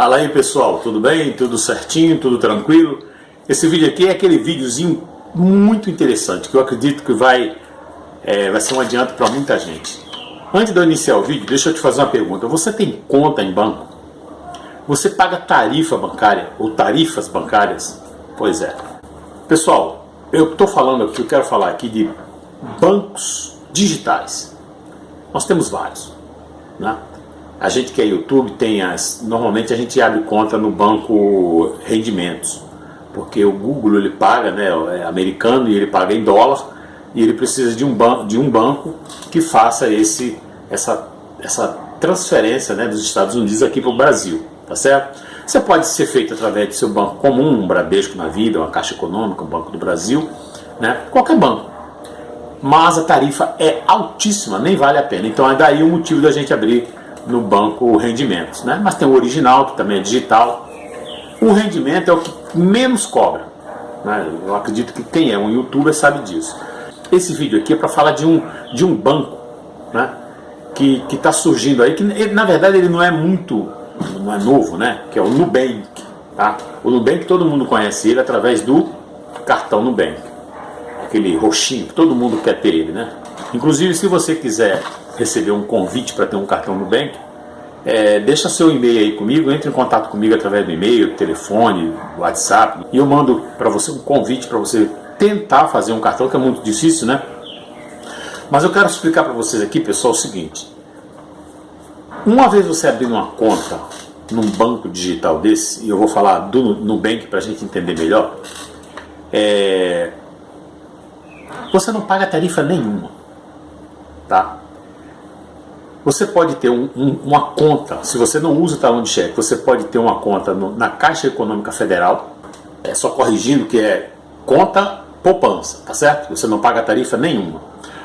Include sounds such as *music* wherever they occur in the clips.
Fala aí pessoal, tudo bem? Tudo certinho? Tudo tranquilo? Esse vídeo aqui é aquele videozinho muito interessante que eu acredito que vai, é, vai ser um adianto para muita gente. Antes de eu iniciar o vídeo, deixa eu te fazer uma pergunta. Você tem conta em banco? Você paga tarifa bancária ou tarifas bancárias? Pois é. Pessoal, eu estou falando aqui, eu quero falar aqui de bancos digitais. Nós temos vários. Né? A gente que é YouTube tem as. Normalmente a gente abre conta no banco rendimentos, porque o Google ele paga, né, é americano e ele paga em dólar e ele precisa de um, ban de um banco que faça esse, essa, essa transferência né, dos Estados Unidos aqui para o Brasil, tá certo? Você pode ser feito através do seu banco comum, um Bradesco na vida, uma Caixa Econômica, um Banco do Brasil, né, qualquer banco. Mas a tarifa é altíssima, nem vale a pena. Então é daí o motivo da gente abrir no banco rendimentos. Né? Mas tem o original, que também é digital. O rendimento é o que menos cobra. Né? Eu acredito que quem é um youtuber sabe disso. Esse vídeo aqui é para falar de um, de um banco né? que está surgindo aí, que na verdade ele não é muito, não é novo, né? que é o Nubank. Tá? O Nubank todo mundo conhece ele através do cartão Nubank. Aquele roxinho, todo mundo quer ter ele. Né? Inclusive se você quiser receber um convite para ter um cartão Nubank, é, deixa seu e-mail aí comigo, entre em contato comigo através do e-mail, telefone, WhatsApp, e eu mando para você um convite para você tentar fazer um cartão, que é muito difícil, né? Mas eu quero explicar para vocês aqui, pessoal, o seguinte. Uma vez você abrir uma conta num banco digital desse, e eu vou falar do Nubank para a gente entender melhor, é, você não paga tarifa nenhuma, tá? Você pode ter um, um, uma conta, se você não usa o talão de cheque, você pode ter uma conta no, na Caixa Econômica Federal, é só corrigindo que é conta poupança, tá certo? Você não paga tarifa nenhuma.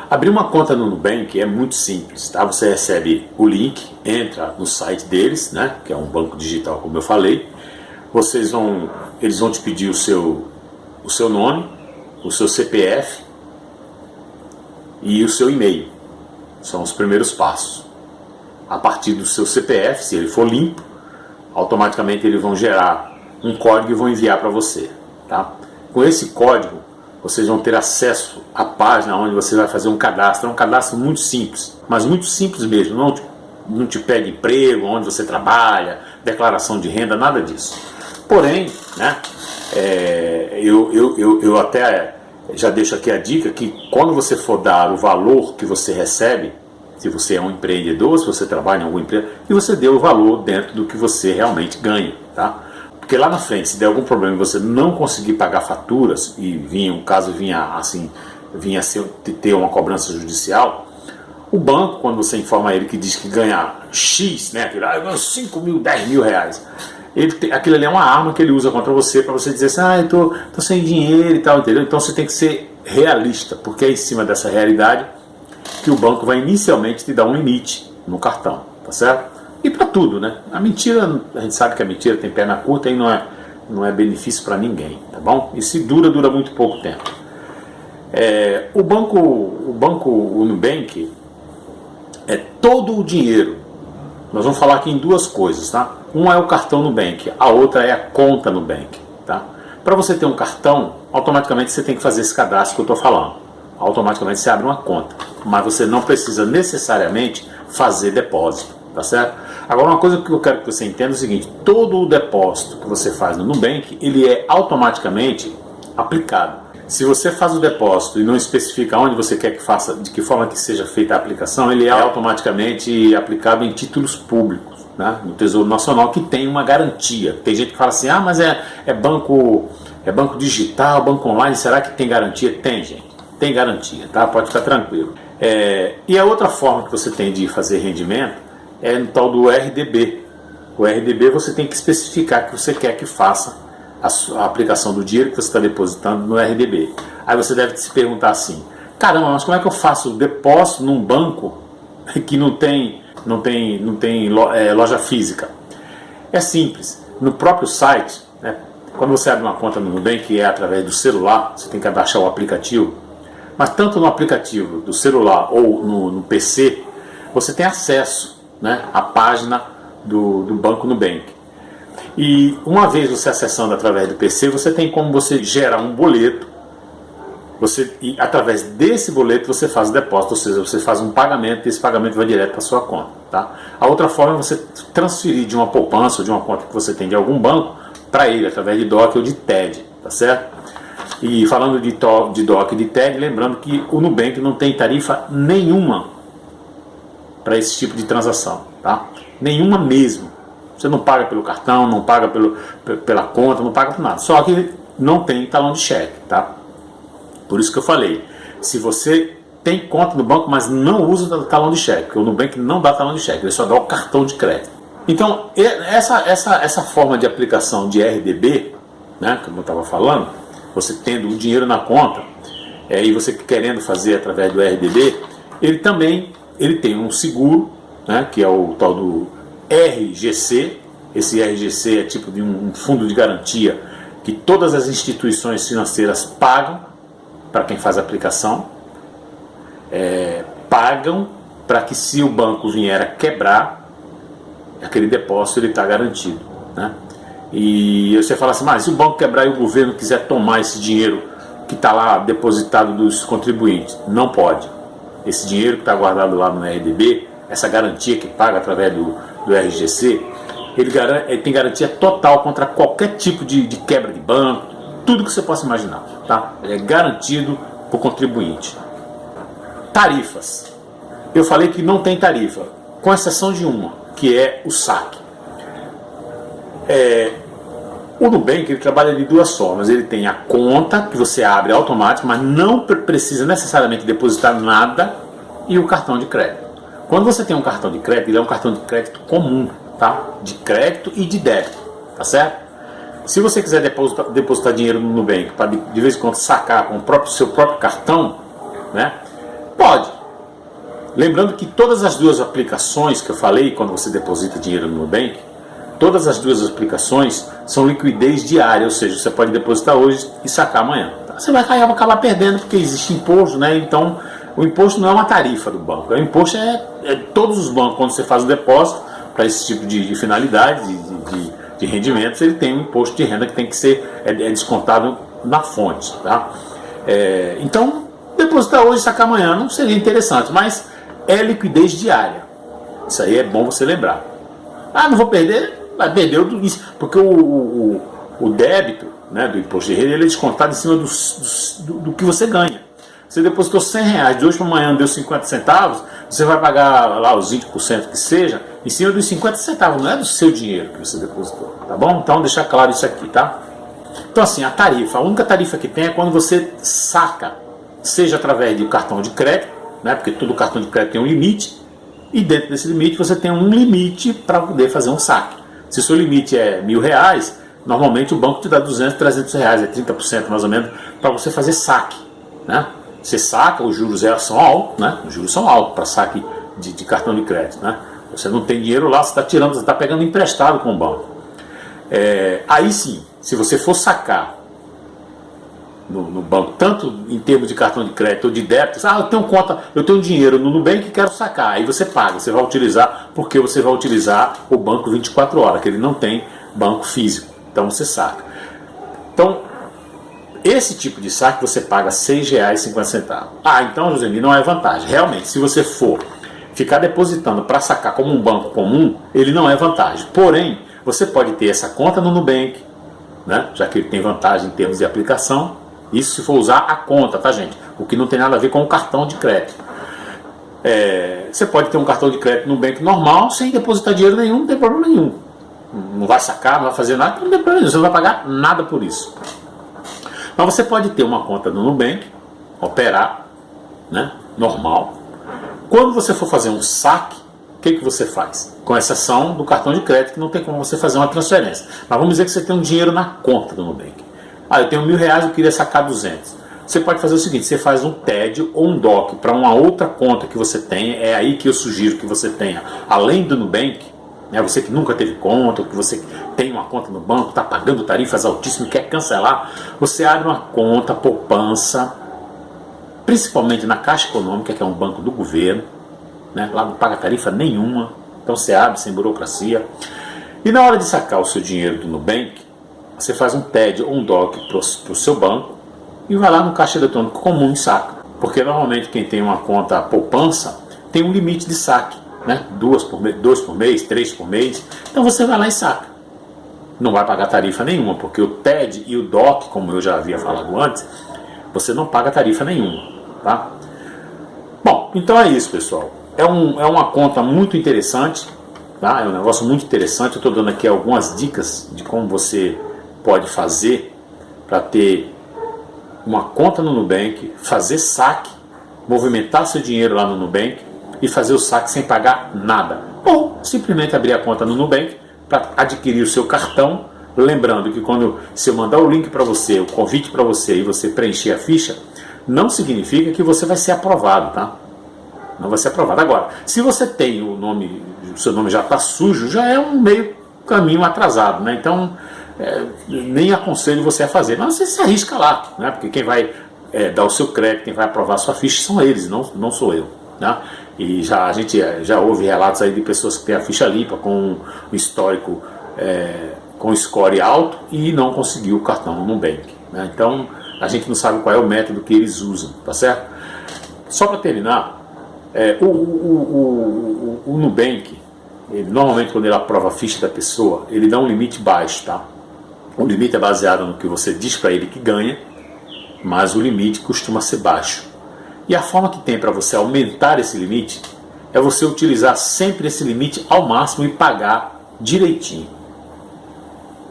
Abrir uma conta no Nubank é muito simples, tá? Você recebe o link, entra no site deles, né? Que é um banco digital, como eu falei. Vocês vão, eles vão te pedir o seu, o seu nome, o seu CPF e o seu e-mail. São os primeiros passos a partir do seu CPF, se ele for limpo, automaticamente eles vão gerar um código e vão enviar para você. Tá? Com esse código, vocês vão ter acesso à página onde você vai fazer um cadastro. É um cadastro muito simples, mas muito simples mesmo. Não te, não te pede emprego, onde você trabalha, declaração de renda, nada disso. Porém, né, é, eu, eu, eu, eu até já deixo aqui a dica que quando você for dar o valor que você recebe, se você é um empreendedor, se você trabalha em alguma empresa, e você dê o valor dentro do que você realmente ganha, tá? Porque lá na frente, se der algum problema e você não conseguir pagar faturas, e vinha, um caso vinha assim, vinha ser, ter uma cobrança judicial, o banco, quando você informa ele que diz que ganha X, né, aquilo, ah, eu ganho 5 mil, 10 mil reais, ele tem, aquilo ali é uma arma que ele usa contra você para você dizer assim, ah, eu tô, tô sem dinheiro e tal, entendeu? Então você tem que ser realista, porque é em cima dessa realidade que o banco vai inicialmente te dar um limite no cartão, tá certo? E para tudo, né? A mentira, a gente sabe que a mentira tem perna curta e não é, não é benefício para ninguém, tá bom? E se dura, dura muito pouco tempo. É, o banco, o banco o Nubank é todo o dinheiro. Nós vamos falar aqui em duas coisas, tá? Uma é o cartão Nubank, a outra é a conta Nubank, tá? Para você ter um cartão, automaticamente você tem que fazer esse cadastro que eu estou falando automaticamente você abre uma conta. Mas você não precisa necessariamente fazer depósito, tá certo? Agora uma coisa que eu quero que você entenda é o seguinte, todo o depósito que você faz no Nubank, ele é automaticamente aplicado. Se você faz o depósito e não especifica onde você quer que faça, de que forma que seja feita a aplicação, ele é automaticamente aplicado em títulos públicos, né, no Tesouro Nacional, que tem uma garantia. Tem gente que fala assim, ah, mas é, é banco é banco digital, banco online, será que tem garantia? Tem, gente tem garantia, tá? Pode ficar tranquilo. É, e a outra forma que você tem de fazer rendimento é no tal do RDB. O RDB você tem que especificar que você quer que faça a, a aplicação do dinheiro que você está depositando no RDB. Aí você deve se perguntar assim, caramba, mas como é que eu faço depósito num banco *laughs* que não tem, não tem, não tem é, loja física? É simples. No próprio site, né, quando você abre uma conta no Nubank, que é através do celular, você tem que baixar o aplicativo, mas tanto no aplicativo do celular ou no, no PC, você tem acesso né, à página do, do Banco Nubank. E uma vez você acessando através do PC, você tem como você gerar um boleto. Você, e através desse boleto você faz o depósito, ou seja, você faz um pagamento e esse pagamento vai direto para sua conta. Tá? A outra forma é você transferir de uma poupança ou de uma conta que você tem de algum banco para ele, através de DOC ou de TED. Tá certo? E falando de, de DOC e de TED, lembrando que o Nubank não tem tarifa nenhuma para esse tipo de transação. Tá? Nenhuma mesmo. Você não paga pelo cartão, não paga pelo, pela conta, não paga por nada. Só que não tem talão de cheque, tá? Por isso que eu falei, se você tem conta no banco, mas não usa talão de cheque, o Nubank não dá talão de cheque, ele só dá o cartão de crédito. Então, essa, essa, essa forma de aplicação de RDB, né, como eu estava falando, você tendo o dinheiro na conta, é, e você querendo fazer através do RDB, ele também ele tem um seguro, né, que é o tal do RGC. Esse RGC é tipo de um fundo de garantia que todas as instituições financeiras pagam para quem faz a aplicação. É, pagam para que se o banco vier a quebrar, aquele depósito ele está garantido. Né? E você fala assim, mas se o banco quebrar e o governo quiser tomar esse dinheiro que está lá depositado dos contribuintes, não pode. Esse dinheiro que está guardado lá no RDB, essa garantia que paga através do, do RGC, ele, garante, ele, tem garantia total contra qualquer tipo de, de, quebra de banco, tudo que você possa imaginar. Tá? Ele é garantido para o contribuinte. Tarifas. Eu falei que não tem tarifa, com exceção de uma, que é o saque. É, o Nubank ele trabalha de duas formas. Ele tem a conta que você abre automático, mas não precisa necessariamente depositar nada, e o cartão de crédito. Quando você tem um cartão de crédito, ele é um cartão de crédito comum, tá? De crédito e de débito, tá certo? Se você quiser depositar, depositar dinheiro no Nubank para de, de, vez em quando sacar com o próprio, seu próprio cartão, né? Pode. Lembrando que todas as duas aplicações que eu falei quando você deposita dinheiro no Nubank, todas as duas aplicações são liquidez diária, ou seja, você pode depositar hoje e sacar amanhã. Tá? Você vai acabar perdendo porque existe imposto, né? Então o imposto não é uma tarifa do banco, o imposto é, é todos os bancos, quando você faz o depósito para esse tipo de, de finalidade, de, de, de, rendimentos, ele tem um imposto de renda que tem que ser é, é descontado na fonte. Tá? É, então, depositar hoje e sacar amanhã não seria interessante, mas é liquidez diária. Isso aí é bom você lembrar. Ah, não vou perder? Vai perder isso, porque o, o, o débito né, do imposto de renda ele é descontado em cima do, do, do que você ganha. Você depositou 100 reais, de hoje para amanhã deu 50 centavos, você vai pagar lá os 20% que seja, em cima dos 50 centavos, não é do seu dinheiro que você depositou, tá bom? Então deixar claro isso aqui, tá? Então assim, a tarifa, a única tarifa que tem é quando você saca, seja através de cartão de crédito, né? Porque todo cartão de crédito tem um limite, e dentro desse limite você tem um limite para poder fazer um saque. Se o seu limite é mil reais, normalmente o banco te dá 200, 300 reais, é 30% mais ou menos, para você fazer saque, né? Você saca, os juros são altos, né? Os juros são altos para saque de, de, cartão de crédito, né? Você não tem dinheiro lá, você está tirando, você está pegando emprestado com o banco. É, aí sim, se você for sacar no, no, banco, tanto em termos de cartão de crédito ou de débito, ah, eu tenho conta, eu tenho dinheiro no Nubank e quero sacar, aí você paga, você vai utilizar, porque você vai utilizar o banco 24 horas, que ele não tem banco físico, então você saca. Então, esse tipo de saque você paga R$ 6,50. Ah, então, Josemi, não é vantagem. Realmente, se você for ficar depositando para sacar como um banco comum, ele não é vantagem. Porém, você pode ter essa conta no Nubank, né? já que ele tem vantagem em termos de aplicação. Isso se for usar a conta, tá gente? O que não tem nada a ver com o cartão de crédito. É, você pode ter um cartão de crédito no Nubank normal, sem depositar dinheiro nenhum, não tem problema nenhum. Não vai sacar, não vai fazer nada, não tem problema nenhum. Você não vai pagar nada por isso. Mas você pode ter uma conta no Nubank, operar, né, normal. Quando você for fazer um saque, o que, que você faz? Com exceção do cartão de crédito, que não tem como você fazer uma transferência. Mas vamos dizer que você tem um dinheiro na conta do Nubank. Ah, eu tenho mil reais, eu queria sacar 200. Você pode fazer o seguinte, você faz um TED ou um DOC para uma outra conta que você tenha, é aí que eu sugiro que você tenha, além do Nubank, né, você que nunca teve conta, ou que você tem uma conta no banco, está pagando tarifas altíssimas quer cancelar, você abre uma conta poupança, principalmente na Caixa Econômica, que é um banco do governo, né, lá não paga tarifa nenhuma, então você abre sem burocracia. E na hora de sacar o seu dinheiro do Nubank, você faz um TED ou um DOC para o seu banco e vai lá no caixa eletrônico comum e saca. Porque normalmente quem tem uma conta poupança tem um limite de saque, né? Duas por mês, dois por mês, três por mês. Então você vai lá e saca. Não vai pagar tarifa nenhuma, porque o TED e o DOC, como eu já havia falado antes, você não paga tarifa nenhuma, tá? Bom, então é isso, pessoal. É, um, é uma conta muito interessante, tá? É um negócio muito interessante. Eu estou dando aqui algumas dicas de como você pode fazer para ter uma conta no Nubank, fazer saque, movimentar seu dinheiro lá no Nubank e fazer o saque sem pagar nada. Ou simplesmente abrir a conta no Nubank para adquirir o seu cartão. Lembrando que quando se eu mandar o link para você, o convite para você e você preencher a ficha, não significa que você vai ser aprovado, tá? Não vai ser aprovado. Agora, se você tem o nome, o seu nome já está sujo, já é um meio caminho atrasado, né? Então, é, nem aconselho você a fazer, mas você se arrisca lá, né? porque quem vai é, dar o seu crédito, quem vai aprovar a sua ficha são eles, não, não sou eu. Né? E já, a gente é, já ouve relatos aí de pessoas que têm a ficha limpa com histórico é, com score alto e não conseguiu o cartão no Nubank. Né? Então a gente não sabe qual é o método que eles usam, tá certo? Só para terminar, é, o, o, o, o, Nubank, ele, normalmente quando ele aprova a ficha da pessoa, ele dá um limite baixo, tá? O limite é baseado no que você diz para ele que ganha, mas o limite costuma ser baixo. E a forma que tem para você aumentar esse limite é você utilizar sempre esse limite ao máximo e pagar direitinho.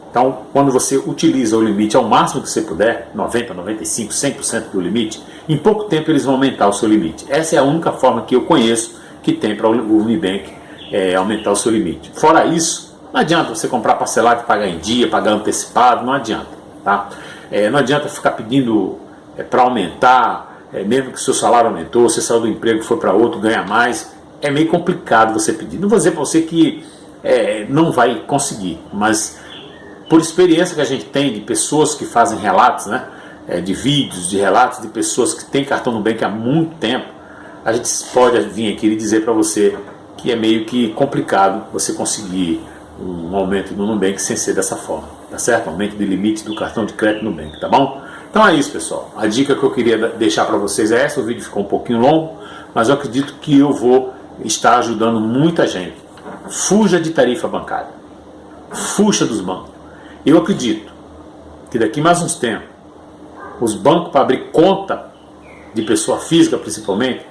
Então, quando você utiliza o limite ao máximo que você puder, 90, 95, 100% do limite, em pouco tempo eles vão aumentar o seu limite. Essa é a única forma que eu conheço que tem para o Unibank é, aumentar o seu limite. Fora isso, não adianta você comprar parcelado e pagar em dia, pagar antecipado, não adianta. Tá? É, não adianta ficar pedindo é, para aumentar, é, mesmo que o seu salário aumentou, você saiu do emprego foi para outro, ganha mais. É meio complicado você pedir. Não vou dizer para você que é, não vai conseguir, mas por experiência que a gente tem de pessoas que fazem relatos, né, é, de vídeos, de relatos de pessoas que têm cartão no Nubank há muito tempo, a gente pode vir aqui e dizer para você que é meio que complicado você conseguir um aumento no Nubank sem ser dessa forma, tá certo? Aumento de limite do cartão de crédito Nubank, tá bom? Então é isso, pessoal. A dica que eu queria deixar para vocês é essa. O vídeo ficou um pouquinho longo, mas eu acredito que eu vou estar ajudando muita gente. Fuja de tarifa bancária. Fuja dos bancos. Eu acredito que daqui mais uns tempos, os bancos para abrir conta de pessoa física principalmente,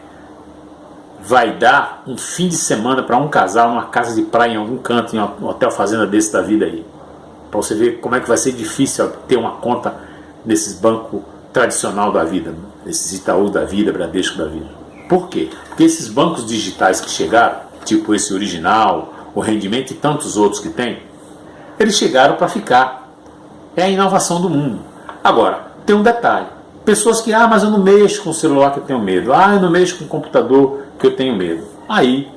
vai dar um fim de semana para um casal numa casa de praia em algum canto, em um hotel fazenda desse da vida aí. Para você ver como é que vai ser difícil ter uma conta nesses bancos tradicional da vida, nesses Itaú da vida, Bradesco da vida. Por quê? Porque esses bancos digitais que chegaram, tipo esse original, o rendimento e tantos outros que tem, eles chegaram para ficar. É a inovação do mundo. Agora, tem um detalhe. Pessoas que, ah, mas eu não mexo com o celular que eu tenho medo. Ah, eu não mexo com o computador que eu tenho medo. Aí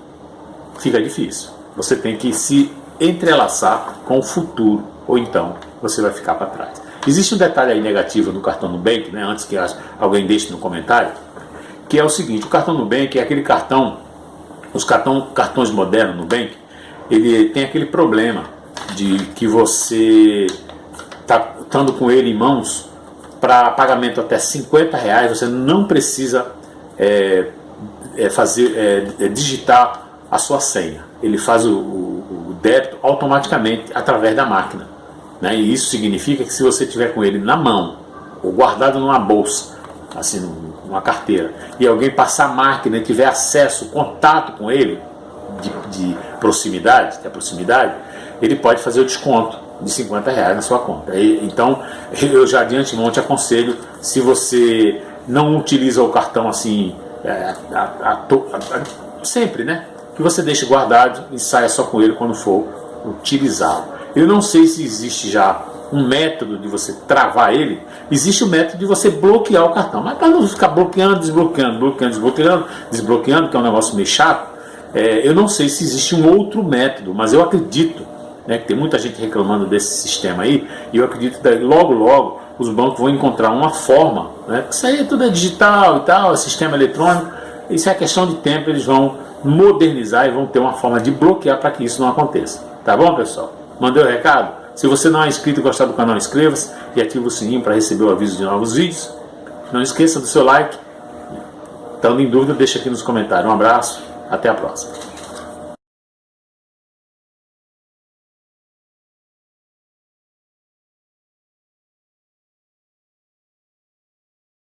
fica difícil. Você tem que se entrelaçar com o futuro, ou então você vai ficar para trás. Existe um detalhe aí negativo no cartão Nubank, né, antes que alguém deixe no comentário, que é o seguinte, o cartão Nubank é aquele cartão, os cartão, cartões modernos Nubank, ele tem aquele problema de que você está estando com ele em mãos, para pagamento até 50 reais, você não precisa é, é fazer, é, é, digitar a sua senha. Ele faz o, o, o, débito automaticamente através da máquina. Né? E isso significa que se você tiver com ele na mão, ou guardado numa bolsa, assim, numa carteira, e alguém passar a máquina e tiver acesso, contato com ele, de, de proximidade, de proximidade, ele pode fazer o desconto de 50 reais na sua conta. E, então, eu já de antemão te aconselho, se você não utiliza o cartão assim é, a, a, a, sempre, né? Que você deixe guardado e saia só com ele quando for utilizá-lo. Eu não sei se existe já um método de você travar ele, existe o um método de você bloquear o cartão. Mas para não ficar bloqueando, desbloqueando, bloqueando, desbloqueando, desbloqueando, que é um negócio meio chato, é, eu não sei se existe um outro método, mas eu acredito né, que tem muita gente reclamando desse sistema aí, e eu acredito que logo, logo, os bancos vão encontrar uma forma, né? Isso aí tudo é digital e tal, é sistema eletrônico, isso é questão de tempo, eles vão modernizar e vão ter uma forma de bloquear para que isso não aconteça. Tá bom, pessoal? Mandei o recado? Se você não é inscrito e gostar do canal, inscreva-se e ative o sininho para receber o aviso de novos vídeos. Não esqueça do seu like. Estando em dúvida, deixa aqui nos comentários. Um abraço, até a próxima.